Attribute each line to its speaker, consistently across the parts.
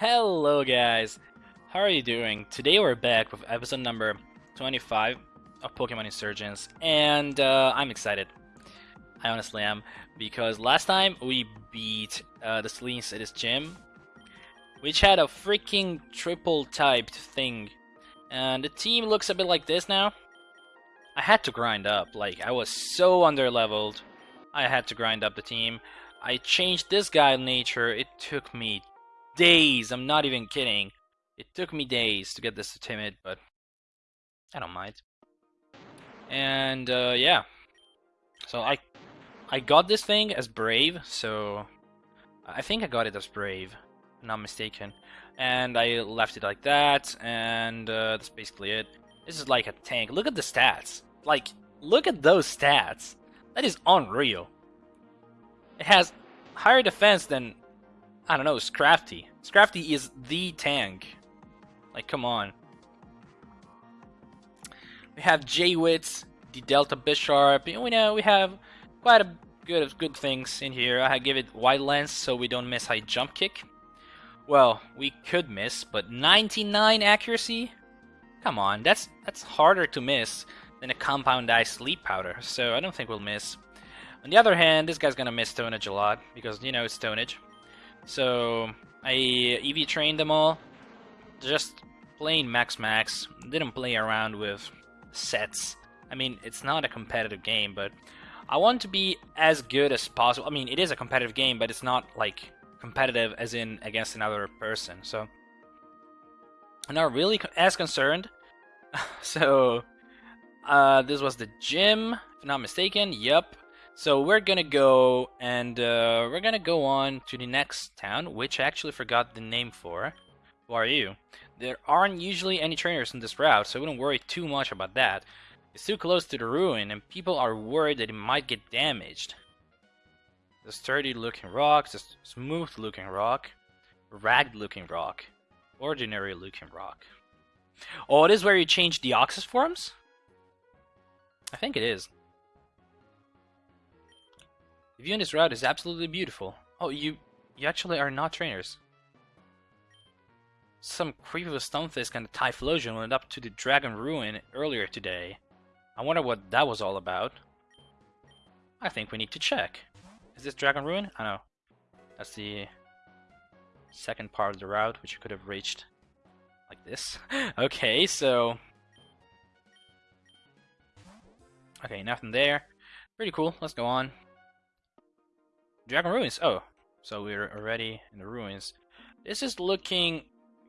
Speaker 1: Hello guys, how are you doing? Today we're back with episode number 25 of Pokemon Insurgence and uh, I'm excited. I honestly am because last time we beat uh, the at his gym which had a freaking triple typed thing and the team looks a bit like this now. I had to grind up, like I was so under leveled. I had to grind up the team. I changed this guy nature, it took me days. I'm not even kidding. It took me days to get this to timid, but I don't mind. And uh, yeah, so I I got this thing as brave. So I think I got it as brave, not mistaken. And I left it like that, and uh, that's basically it. This is like a tank. Look at the stats. Like, look at those stats. That is unreal. It has higher defense than I don't know, Scrafty. Scrafty is the tank. Like, come on. We have J-Wits, the Delta Bisharp. We know we have quite a good of good things in here. I give it wide lens so we don't miss high jump kick. Well, we could miss, but 99 accuracy? Come on, that's that's harder to miss than a compound eye sleep powder, so I don't think we'll miss. On the other hand, this guy's gonna miss Stone Edge a lot, because, you know, it's Stone Edge. So I EV trained them all. Just playing max max. Didn't play around with sets. I mean, it's not a competitive game, but I want to be as good as possible. I mean, it is a competitive game, but it's not like competitive as in against another person. So I'm not really as concerned. so uh, this was the gym, if I'm not mistaken. Yep. So we're gonna go and uh, we're gonna go on to the next town, which I actually forgot the name for. Who are you? There aren't usually any trainers in this route, so we don't worry too much about that. It's too close to the ruin, and people are worried that it might get damaged. The sturdy looking rock, the smooth looking rock, ragged looking rock, ordinary looking rock. Oh, it is where you change the Deoxys forms? I think it is. The view on this route is absolutely beautiful. Oh, you you actually are not trainers. Some creep of a stoneface kind of Typhlosion went up to the Dragon Ruin earlier today. I wonder what that was all about. I think we need to check. Is this Dragon Ruin? I know. That's the second part of the route, which you could have reached like this. okay, so... Okay, nothing there. Pretty cool. Let's go on. Dragon Ruins. Oh, so we're already in the ruins. This is looking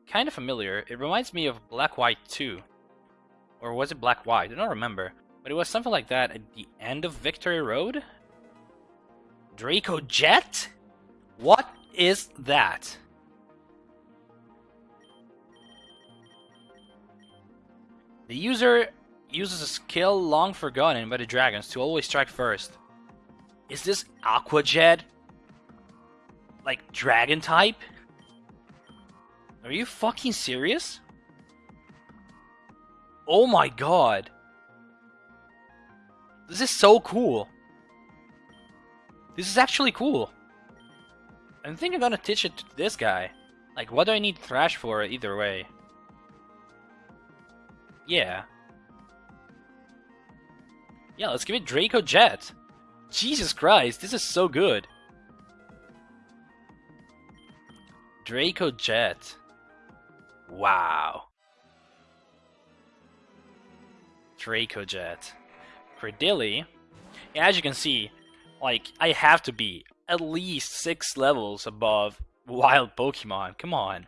Speaker 1: kind of familiar. It reminds me of Black White 2. Or was it Black White? I don't remember. But it was something like that at the end of Victory Road? Draco Jet? What is that? The user uses a skill long forgotten by the dragons to always strike first. Is this Aqua Jet? Like dragon type? Are you fucking serious? Oh my god. This is so cool. This is actually cool. I think I'm gonna teach it to this guy. Like, what do I need Thrash for either way? Yeah. Yeah, let's give it Draco Jet. Jesus Christ, this is so good. Draco Jet. Wow. Draco Jet. Credilli. As you can see, like, I have to be at least six levels above wild Pokemon. Come on.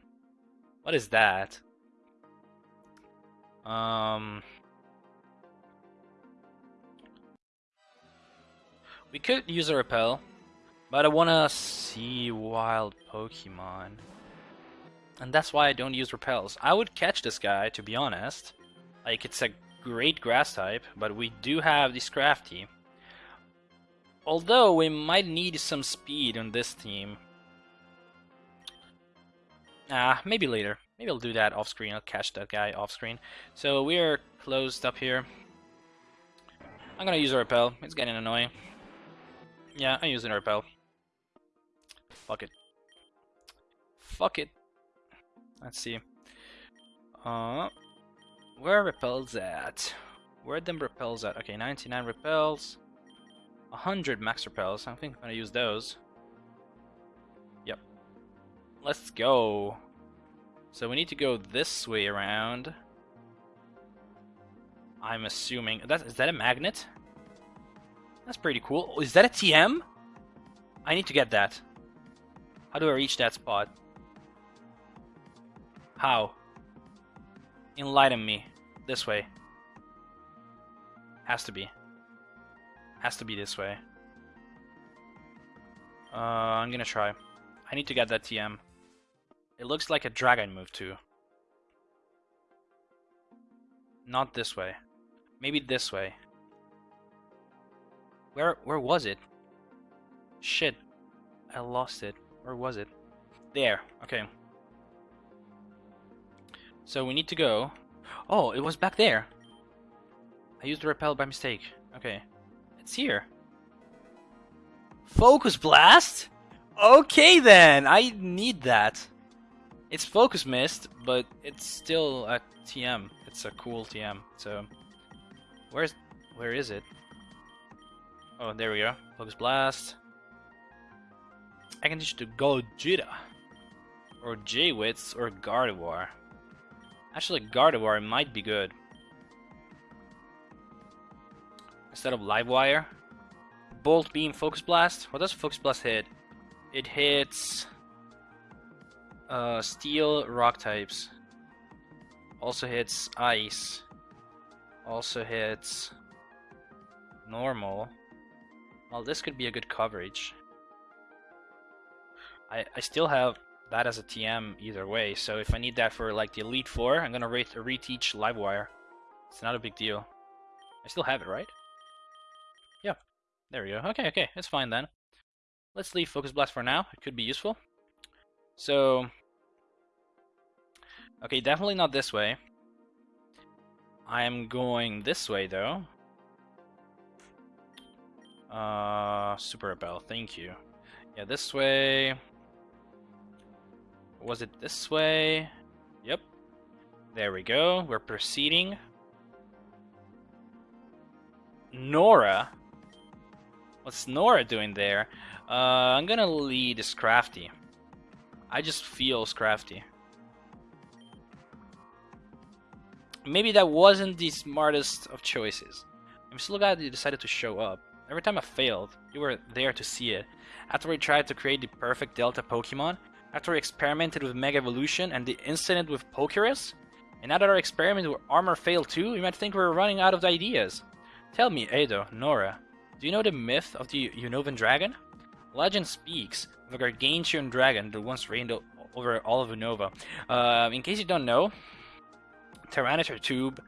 Speaker 1: What is that? Um... We could use a repel, but I wanna see wild Pokemon. And that's why I don't use repels. I would catch this guy, to be honest. Like, it's a great grass type, but we do have this Scrafty. Although, we might need some speed on this team. Ah, maybe later. Maybe I'll do that off screen. I'll catch that guy off screen. So we're closed up here. I'm gonna use a repel. It's getting annoying. Yeah, I'm using repel. Fuck it. Fuck it. Let's see. Uh, where repels at? Where them repels at? Okay, 99 repels. 100 max repels. I think I'm gonna use those. Yep. Let's go. So we need to go this way around. I'm assuming that is that a magnet? That's pretty cool. Is that a TM? I need to get that. How do I reach that spot? How? Enlighten me. This way. Has to be. Has to be this way. Uh, I'm gonna try. I need to get that TM. It looks like a dragon move too. Not this way. Maybe this way. Where where was it? Shit. I lost it. Where was it? There. Okay. So we need to go. Oh, it was back there. I used the repel by mistake. Okay. It's here. Focus blast? Okay then, I need that. It's focus mist, but it's still a TM. It's a cool TM. So, where's where is it? Oh, there we go. Focus blast. I can teach to Gojira, or J-Wits, or Gardevoir. Actually, Gardevoir might be good. Instead of Livewire. Bolt Beam Focus Blast. What does Focus Blast hit? It hits uh, Steel Rock types. Also hits Ice. Also hits Normal. Well, this could be a good coverage. I, I still have that as a TM either way, so if I need that for like the Elite Four, I'm gonna re reteach Livewire. It's not a big deal. I still have it, right? Yeah, there we go. Okay, okay, it's fine then. Let's leave Focus Blast for now. It could be useful. So, okay, definitely not this way. I am going this way though. Uh, Super Bell, thank you. Yeah, this way. Was it this way? Yep. There we go. We're proceeding. Nora? What's Nora doing there? Uh, I'm gonna lead Scrafty. I just feel Scrafty. Maybe that wasn't the smartest of choices. I'm still glad you decided to show up. Every time I failed, you were there to see it. After we tried to create the perfect Delta Pokemon, after we experimented with Mega Evolution and the incident with Pokerus, and now that our experiment with Armor failed too, you might think we are running out of ideas. Tell me, Edo, Nora, do you know the myth of the Unovan dragon? Legend speaks of a gargantuan dragon that once reigned over all of Unova. Uh, in case you don't know, Tyranitar Tube,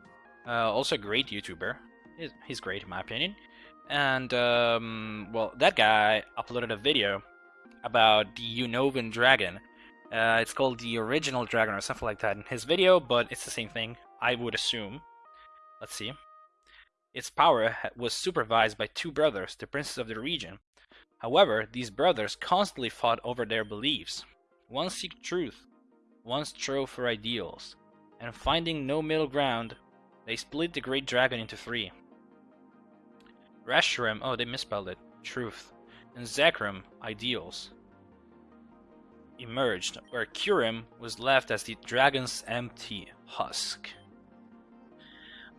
Speaker 1: uh, also a great YouTuber. He's, he's, great in my opinion. And, um, well, that guy uploaded a video about the Unovan dragon. Uh, it's called the original dragon or something like that in his video, but it's the same thing, I would assume. Let's see. Its power was supervised by two brothers, the princes of the region. However, these brothers constantly fought over their beliefs. One seeked truth, one strove for ideals, and finding no middle ground, they split the great dragon into three. Reshiram, oh they misspelled it, truth, and Zekrom, ideals, emerged, where Kyurem was left as the dragon's empty husk.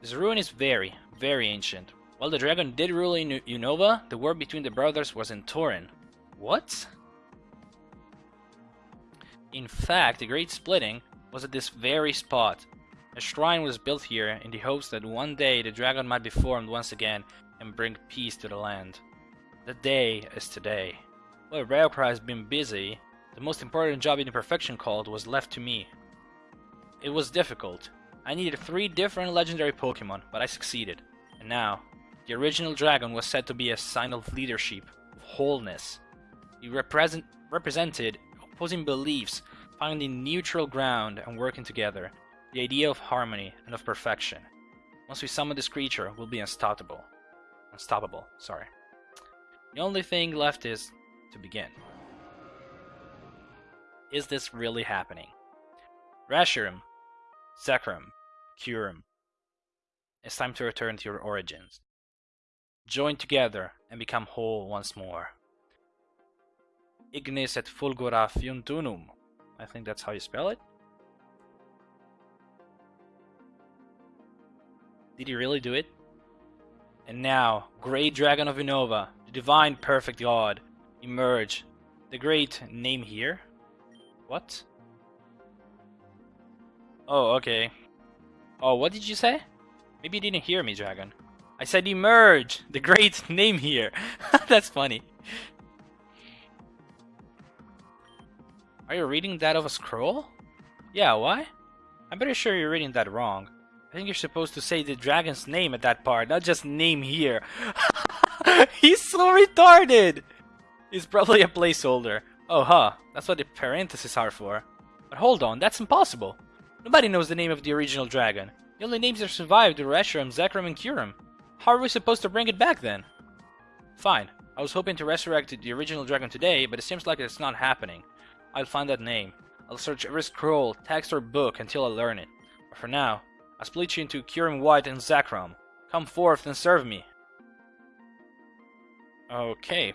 Speaker 1: This ruin is very, very ancient. While the dragon did rule in Unova, the war between the brothers was in Torren. What? In fact, the Great Splitting was at this very spot. A shrine was built here in the hopes that one day the dragon might be formed once again and bring peace to the land. The day is today. While Railcry has been busy, the most important job in the Perfection Cult was left to me. It was difficult, I needed three different legendary Pokemon, but I succeeded. And now, the original dragon was said to be a sign of leadership, of wholeness. He represent, represented opposing beliefs, finding neutral ground and working together. The idea of harmony and of perfection. Once we summon this creature, we'll be unstoppable. Unstoppable, sorry. The only thing left is to begin. Is this really happening? Reshiram, Zekrom, Kyurem. It's time to return to your origins. Join together and become whole once more. Ignis et fulgura fiuntunum. I think that's how you spell it. Did he really do it? And now, great dragon of Unova, the divine perfect god, emerge. The great name here? What? Oh, okay. Oh, what did you say? Maybe you didn't hear me, dragon. I said emerge! The great name here. That's funny. Are you reading that of a scroll? Yeah, why? I'm pretty sure you're reading that wrong. I think you're supposed to say the dragon's name at that part, not just name here. He's so retarded! He's probably a placeholder. Oh, huh. That's what the parentheses are for. But hold on, that's impossible. Nobody knows the name of the original dragon. The only names that survived are Reshiram, Zekrom, and Kyurem. How are we supposed to bring it back then? Fine. I was hoping to resurrect the original dragon today, but it seems like it's not happening. I'll find that name. I'll search every scroll, text, or book until I learn it. But for now, I split you into Kyurem White and Zekrom. Come forth and serve me. Okay.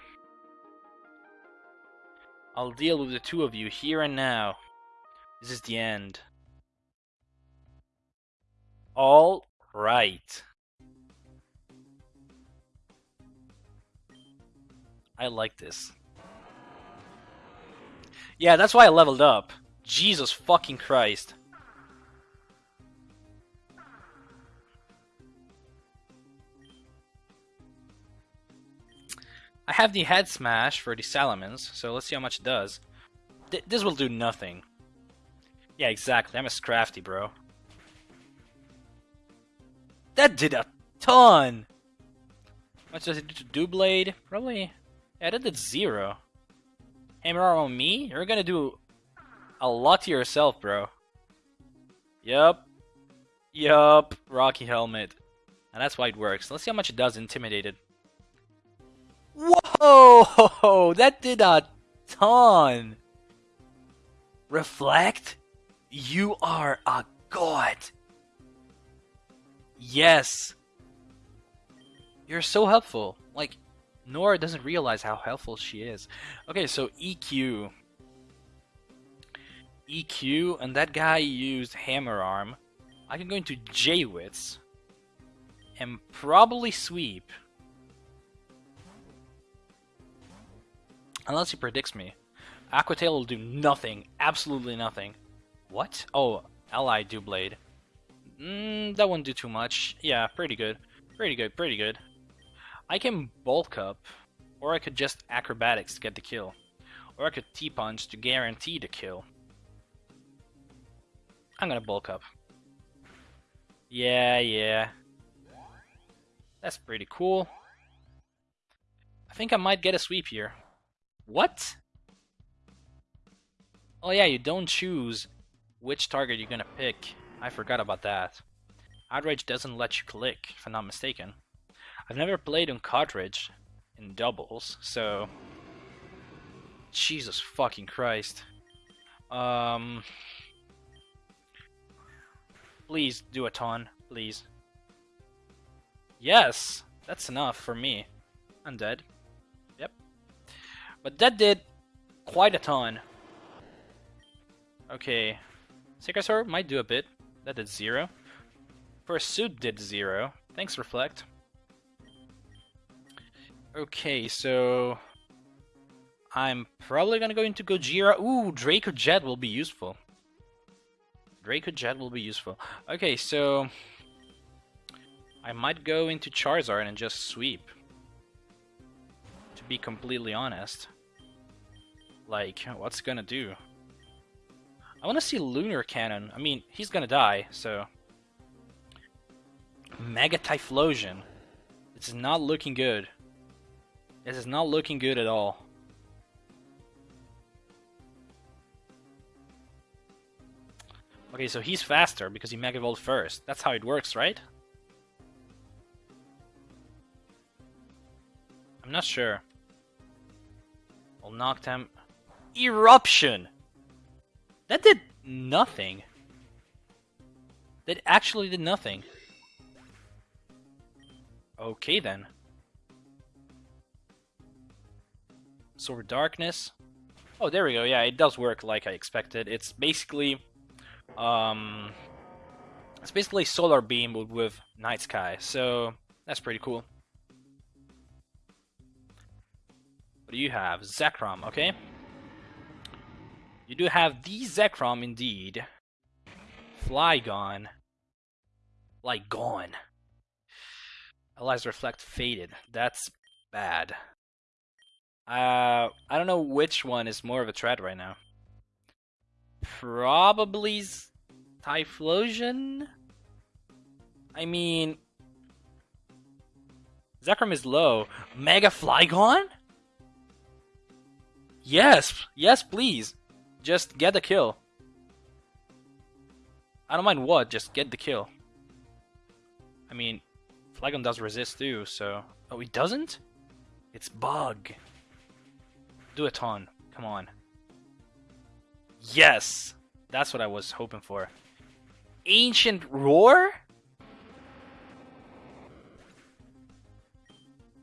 Speaker 1: I'll deal with the two of you here and now. This is the end. All right. I like this. Yeah, that's why I leveled up. Jesus fucking Christ. I have the head smash for the Salamence, so let's see how much it does. Th this will do nothing. Yeah, exactly. I'm a scrafty, bro. That did a ton! Much does it do to Doublade? Probably... Yeah, that did zero. Hammer arm on me? You're gonna do a lot to yourself, bro. Yup. Yup. Rocky Helmet. And that's why it works. Let's see how much it does Intimidated. Whoa! Oh, that did a ton! Reflect? You are a god! Yes! You're so helpful. Like, Nora doesn't realize how helpful she is. Okay, so EQ. EQ, and that guy used Hammer Arm. I can go into J-Wits. And probably Sweep. Unless he predicts me. Aqua Tail will do nothing. Absolutely nothing. What? Oh, Ally Doublade. Mm, that wouldn't do too much. Yeah, pretty good. Pretty good, pretty good. I can bulk up, or I could just acrobatics to get the kill. Or I could T-punch to guarantee the kill. I'm gonna bulk up. Yeah, yeah. That's pretty cool. I think I might get a sweep here. What? Oh yeah, you don't choose which target you're gonna pick. I forgot about that. Outrage doesn't let you click, if I'm not mistaken. I've never played on cartridge in doubles, so... Jesus fucking Christ. Um... Please do a ton, please. Yes! That's enough for me. I'm dead. But that did quite a ton. Okay. Sacred might do a bit. That did zero. Pursuit did zero. Thanks, Reflect. Okay, so... I'm probably gonna go into Gojira. Ooh, Draco Jet will be useful. Draco Jet will be useful. Okay, so... I might go into Charizard and just sweep be completely honest. Like, what's gonna do? I want to see Lunar Cannon. I mean, he's gonna die, so... Mega Typhlosion. This is not looking good. This is not looking good at all. Okay, so he's faster because he Mega Evolved first. That's how it works, right? I'm not sure. Will knock them. Eruption! That did nothing. That actually did nothing. Okay then. Sword Darkness. Oh, there we go. Yeah, it does work like I expected. It's basically, um, it's basically Solar Beam with Night Sky. So that's pretty cool. What do you have? Zekrom, okay. You do have the Zekrom indeed. Flygon. Like gone. Allies Reflect faded. That's bad. Uh, I don't know which one is more of a threat right now. Probably Typhlosion? I mean... Zekrom is low. Mega Flygon? Yes! Yes, please! Just get the kill. I don't mind what, just get the kill. I mean, Flygon does resist too, so... Oh, he doesn't? It's bug. Do a ton. Come on. Yes! That's what I was hoping for. Ancient Roar?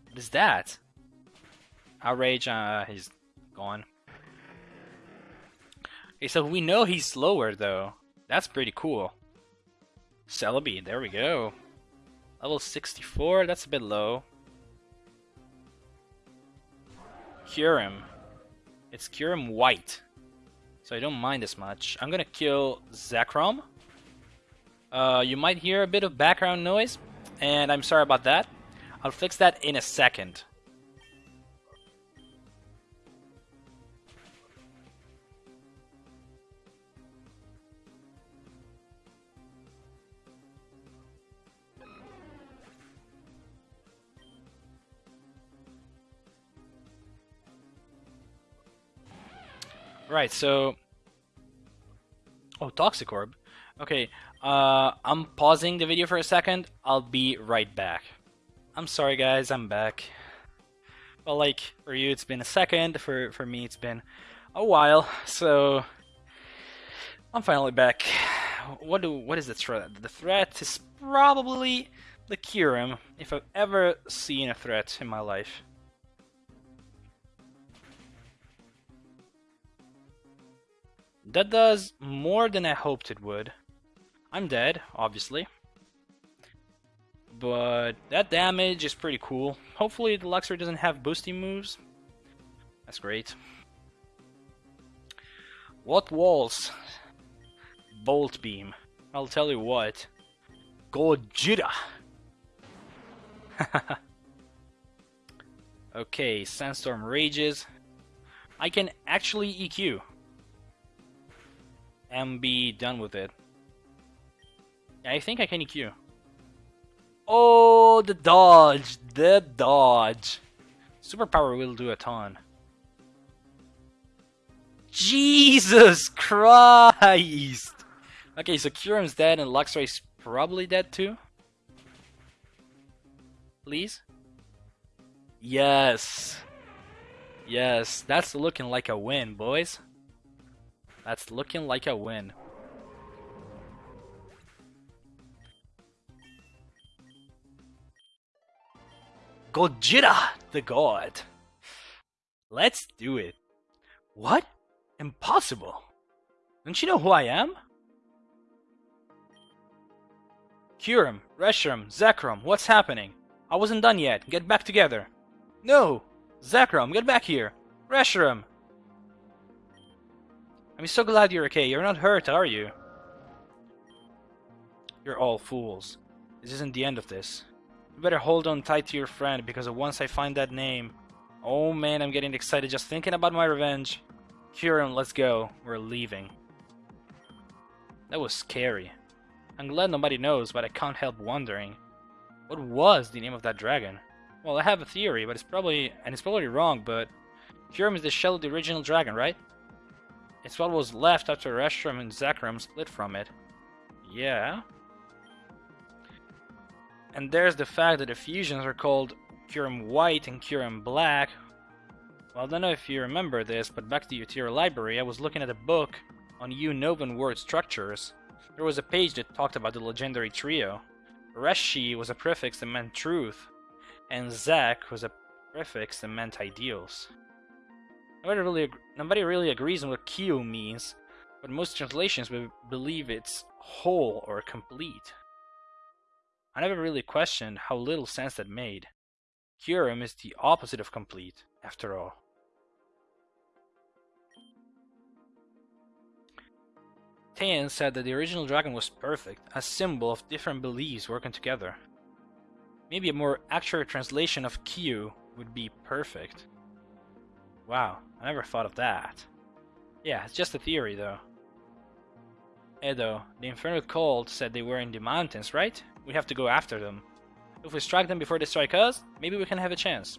Speaker 1: What is that? Outrage, uh, he's gone. Okay, so we know he's slower, though. That's pretty cool. Celebi, there we go. Level 64, that's a bit low. Kyurem. It's Kyurem White. So I don't mind as much. I'm gonna kill Zekrom. Uh, you might hear a bit of background noise, and I'm sorry about that. I'll fix that in a second. Right, so... Oh, Toxicroak. Okay, uh, I'm pausing the video for a second. I'll be right back. I'm sorry guys, I'm back. Well, like, for you it's been a second, for, for me it's been a while, so... I'm finally back. What do what is the threat? The threat is probably the Kyurem, if I've ever seen a threat in my life. That does more than I hoped it would. I'm dead, obviously. But that damage is pretty cool. Hopefully the Luxray doesn't have boosting moves. That's great. What walls? Bolt Beam. I'll tell you what. Gojira! okay, Sandstorm rages. I can actually EQ and be done with it. I think I can EQ. Oh, the dodge! The dodge! Superpower will do a ton. Jesus Christ! Okay, so Kyurem's dead and Luxray's probably dead too? Please? Yes! Yes, that's looking like a win, boys. That's looking like a win. Gojira, the god. Let's do it. What? Impossible. Don't you know who I am? Kyurem, Reshiram, Zekrom, what's happening? I wasn't done yet. Get back together. No! Zekrom, get back here! Reshiram, I'm so glad you're okay. You're not hurt, are you? You're all fools. This isn't the end of this. You better hold on tight to your friend, because once I find that name... Oh man, I'm getting excited just thinking about my revenge. Kyurem, let's go. We're leaving. That was scary. I'm glad nobody knows, but I can't help wondering. What was the name of that dragon? Well, I have a theory, but it's probably... and it's probably wrong, but... Kyurem is the shell of the original dragon, right? It's what was left after Reshiram and Zekrom split from it. Yeah. And there's the fact that the fusions are called Kyurem White and Kyurem Black. Well, I don't know if you remember this, but back to the Utear Library, I was looking at a book on Unovan word structures. there was a page that talked about the legendary trio. Reshi was a prefix that meant truth, and Zack was a prefix that meant ideals. Nobody really, nobody really agrees on what Kyo means, but most translations believe it's whole or complete. I never really questioned how little sense that made. Kyurem is the opposite of complete, after all. Taion said that the original dragon was perfect, a symbol of different beliefs working together. Maybe a more accurate translation of Kyu would be perfect. Wow, I never thought of that. Yeah, it's just a theory though. Edo, the Infernal Cult said they were in the mountains, right? We have to go after them. If we strike them before they strike us, maybe we can have a chance.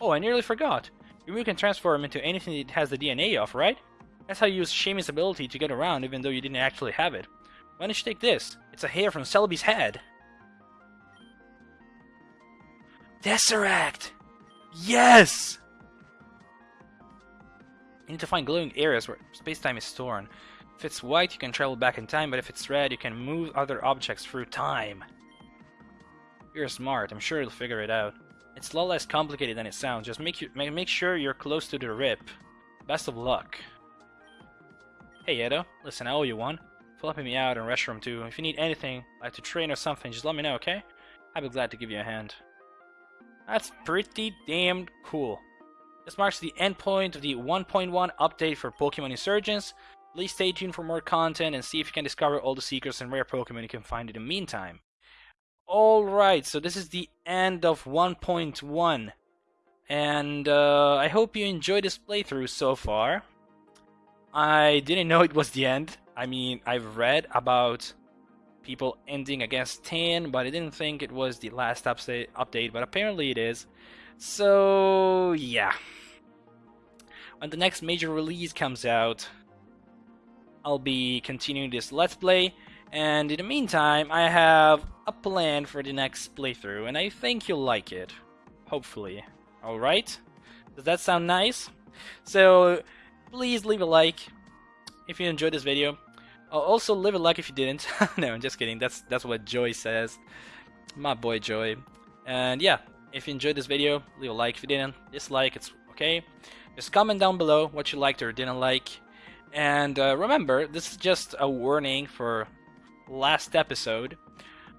Speaker 1: Oh, I nearly forgot. You can transform into anything that has the DNA of, right? That's how you use Shami's ability to get around even though you didn't actually have it. Why don't you take this? It's a hair from Celebi's head. Tesseract! Yes! You need to find glowing areas where space-time is torn. If it's white, you can travel back in time, but if it's red, you can move other objects through time. You're smart, I'm sure you'll figure it out. It's a lot less complicated than it sounds, just make, you, make sure you're close to the rip. Best of luck. Hey Edo, listen, I owe you one. For helping me out and Reshiram too. If you need anything, like to train or something, just let me know, okay? I'd be glad to give you a hand. That's pretty damn cool. This marks the endpoint of the 1.1 update for Pokemon Insurgence. Please stay tuned for more content and see if you can discover all the secrets and rare Pokemon you can find in the meantime. Alright, so this is the end of 1.1. And uh, I hope you enjoyed this playthrough so far. I didn't know it was the end. I mean, I've read about people ending against 10, but I didn't think it was the last update, but apparently it is. So, yeah. When the next major release comes out, I'll be continuing this Let's Play, and in the meantime, I have a plan for the next playthrough, and I think you'll like it. Hopefully. Alright? Does that sound nice? So, please leave a like if you enjoyed this video. Also, leave a like if you didn't. no, I'm just kidding. That's that's what Joy says. My boy Joy. And yeah, if you enjoyed this video, leave a like. If you didn't, dislike. It's okay. Just comment down below what you liked or didn't like. And uh, remember, this is just a warning for last episode.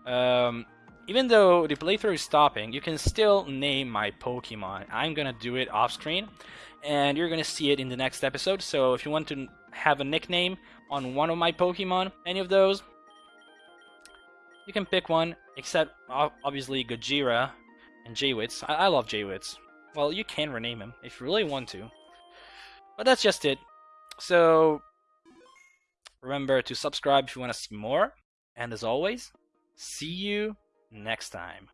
Speaker 1: Um, even though the playthrough is stopping, you can still name my Pokemon. I'm gonna do it off screen, and you're gonna see it in the next episode. So if you want to have a nickname on one of my Pokemon, any of those, you can pick one, except obviously Gojira and Jaywitz. I, I love Jaywitz. Well, you can rename him if you really want to. But that's just it. So, remember to subscribe if you want to see more. And as always, see you next time.